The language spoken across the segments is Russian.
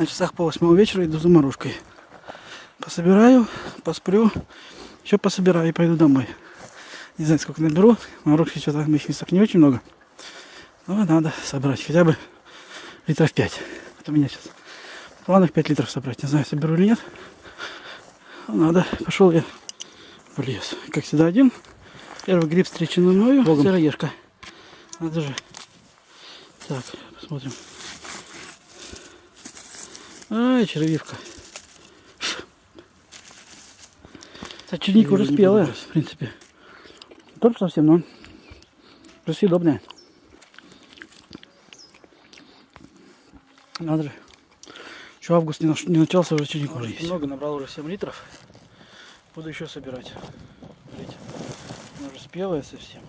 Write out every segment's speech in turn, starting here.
На часах по восьмого вечера иду за морожкой. Пособираю, посплю, еще пособираю и пойду домой. Не знаю, сколько наберу. Морожки что-то в моих местах не очень много. Но надо собрать хотя бы литров 5. Вот у меня сейчас в планах 5 литров собрать. Не знаю, соберу или нет. Но надо. Пошел я в лес. Как всегда один. Первый гриб встреченный мною. Сыроежка. Надо же. Так, посмотрим. Ай, червивка. Кстати, черника уже спелая, в принципе. Только совсем, но уже съедобная. Надо же. Еще август не, наш- не начался, уже черника уже есть. Много набрал уже 7 литров. Буду еще собирать. Смотрите. Она уже спелая совсем.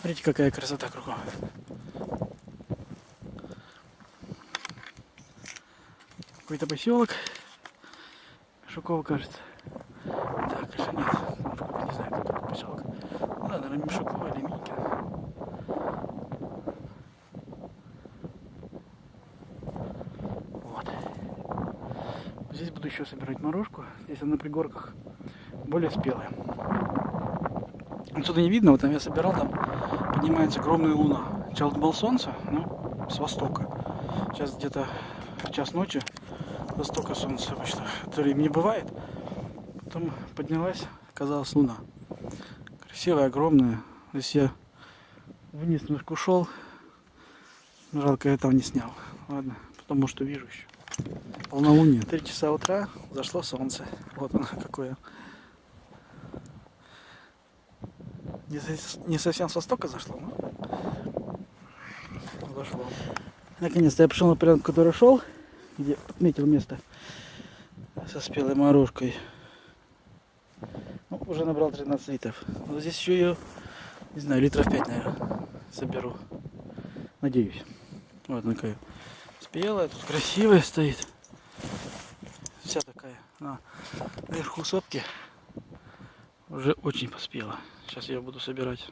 Смотрите, какая красота кругом. Какой-то поселок. Шуково кажется. Так, конечно нет. Может, не знаю, кто такой поселок. Ну да, наверное, Мишуково или Минькино. Вот. Здесь буду еще собирать морожку. Здесь она на пригорках более спелая. Отсюда не видно, вот там я собирал, там поднимается огромная луна. Сначала думал солнце, ну, с востока. Сейчас где-то час ночи востока солнце обычно. Это не бывает. Потом поднялась, оказалась луна. Красивая, огромная. Здесь я вниз немножко ушел. Жалко, я этого не снял. Ладно, потому что вижу еще. Полнолуние. Три часа утра зашло солнце. Вот оно какое. Не, со- не совсем с востока зашло, но зашло. Наконец-то я пришел на прям, который шел, где отметил место со спелой морожкой. Ну, уже набрал 13 литров. Вот здесь еще ее, не знаю, литров 5, наверное, соберу. Надеюсь. Вот она какая спелая, тут красивая стоит. Вся такая. На наверху сопки уже очень поспела. Сейчас я буду собирать.